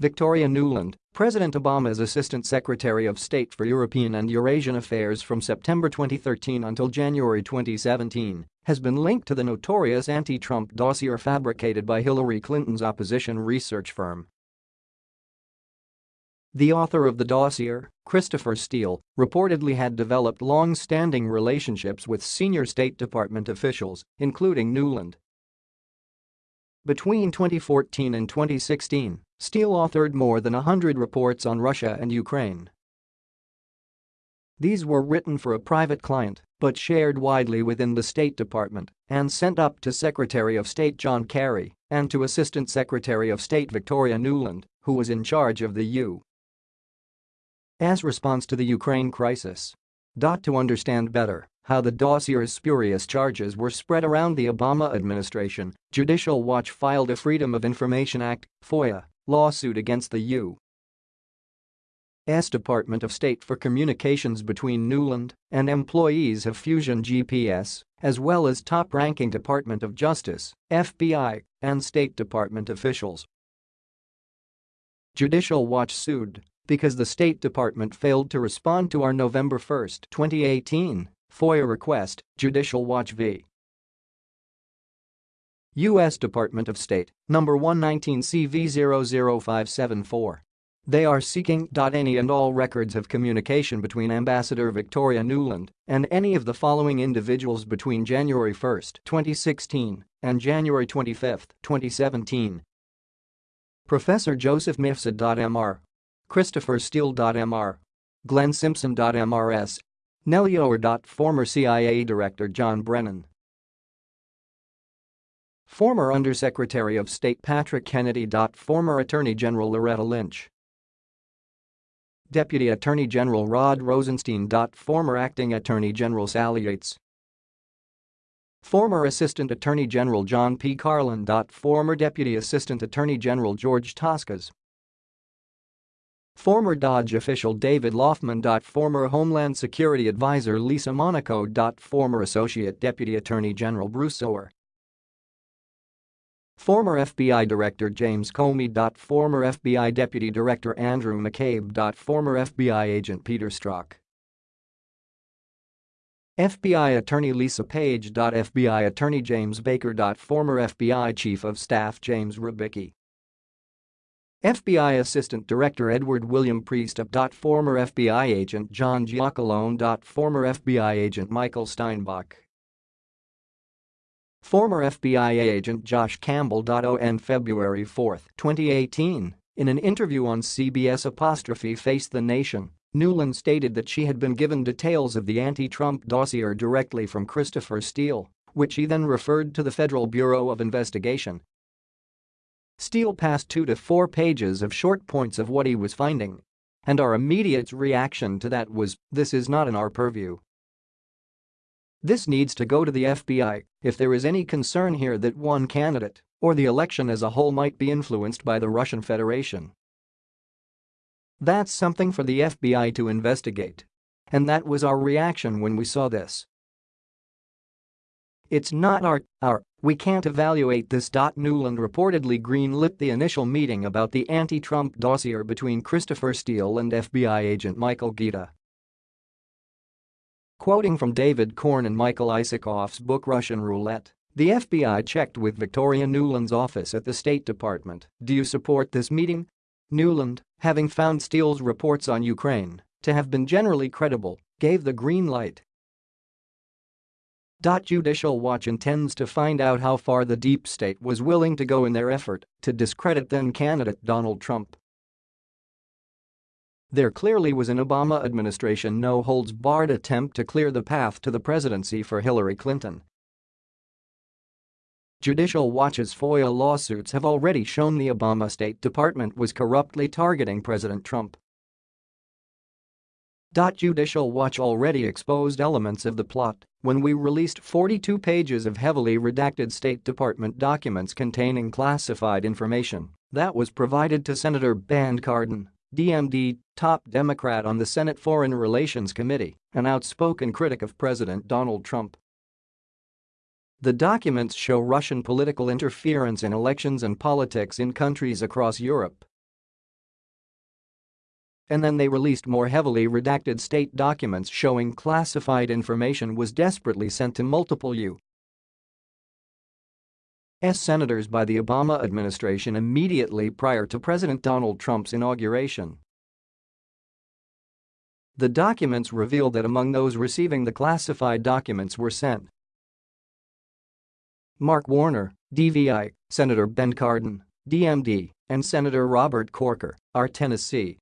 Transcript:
Victoria Nuland, President Obama's Assistant Secretary of State for European and Eurasian Affairs from September 2013 until January 2017, has been linked to the notorious anti-Trump dossier fabricated by Hillary Clinton's opposition research firm. The author of the dossier, Christopher Steele, reportedly had developed long-standing relationships with senior State Department officials, including Nuland. Between 2014 and 2016, Steele authored more than 100 reports on Russia and Ukraine. These were written for a private client but shared widely within the State Department and sent up to Secretary of State John Kerry and to Assistant Secretary of State Victoria Nuland, who was in charge of the U. As response to the Ukraine crisis. To understand better how the dossier's spurious charges were spread around the Obama administration, Judicial Watch filed a Freedom of Information Act FOIA, lawsuit against the U.S. Department of State for communications between Nuland and employees of Fusion GPS, as well as top-ranking Department of Justice, FBI, and State Department officials. Judicial Watch sued because the State Department failed to respond to our November 1, 2018, FOIA request, Judicial Watch v. U.S. Department of State, number 119 CV00574. They are seeking any and all records of communication between Ambassador Victoria Nuland and any of the following individuals between January 1, 2016 and January 25, 2017. Professor Joseph Mifsud. Mifsud.Mr. Christopher Steele.Mr. Glenn Simpson.Mrs. Nellie Ohr. Former CIA Director John Brennan. Former Undersecretary of State Patrick Kennedy. Former Attorney General Loretta Lynch. Deputy Attorney General Rod Rosenstein. Former Acting Attorney General Sally Yates. Former Assistant Attorney General John P. Carlin. Former Deputy Assistant Attorney General George Toscas. Former Dodge official David Laufman. Former Homeland Security Advisor Lisa Monaco. Former Associate Deputy Attorney General Bruce Ohr. Former FBI Director James Comey. Former FBI Deputy Director Andrew McCabe. Former FBI Agent Peter Strzok. FBI Attorney Lisa Page. FBI Attorney James Baker. Former FBI Chief of Staff James Rybicki. FBI Assistant Director Edward William Priest. of Former FBI Agent John Giacalone. Former FBI Agent Michael Steinbach. Former FBI agent Josh Campbell. On February 4, 2018, in an interview on CBS apostrophe Face the Nation, Nuland stated that she had been given details of the anti-Trump dossier directly from Christopher Steele, which he then referred to the Federal Bureau of Investigation Steele passed two to four pages of short points of what he was finding. And our immediate reaction to that was, this is not in our purview. This needs to go to the FBI if there is any concern here that one candidate or the election as a whole might be influenced by the Russian Federation. That's something for the FBI to investigate. And that was our reaction when we saw this. It's not our, our, we can't evaluate this. Nuland reportedly greenlit the initial meeting about the anti-Trump dossier between Christopher Steele and FBI agent Michael Gaeta. Quoting from David Corn and Michael Isikoff's book Russian Roulette, the FBI checked with Victoria Nuland's office at the State Department, do you support this meeting? Nuland, having found Steele's reports on Ukraine to have been generally credible, gave the green light Judicial Watch intends to find out how far the deep state was willing to go in their effort to discredit then-candidate Donald Trump. There clearly was an Obama administration no-holds-barred attempt to clear the path to the presidency for Hillary Clinton. Judicial Watch's FOIA lawsuits have already shown the Obama State Department was corruptly targeting President Trump. Judicial Watch already exposed elements of the plot when we released 42 pages of heavily redacted State Department documents containing classified information that was provided to Senator Ben Cardin, DMD, top Democrat on the Senate Foreign Relations Committee, an outspoken critic of President Donald Trump. The documents show Russian political interference in elections and politics in countries across Europe. And then they released more heavily redacted state documents showing classified information was desperately sent to multiple U.S. senators by the Obama administration immediately prior to President Donald Trump's inauguration. The documents revealed that among those receiving the classified documents were sent Mark Warner, DVI, Senator Ben Cardin, DMD, and Senator Robert Corker, R. Tennessee.